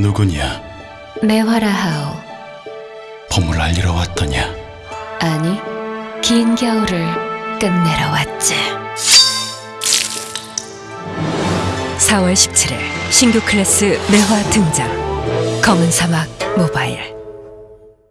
누구냐? 매화라 하오. 봄을 알리러 왔더냐? 아니, 긴 겨울을 끝내러 왔지. 4월 17일 신규 클래스 매화 등장 검은 사막 모바일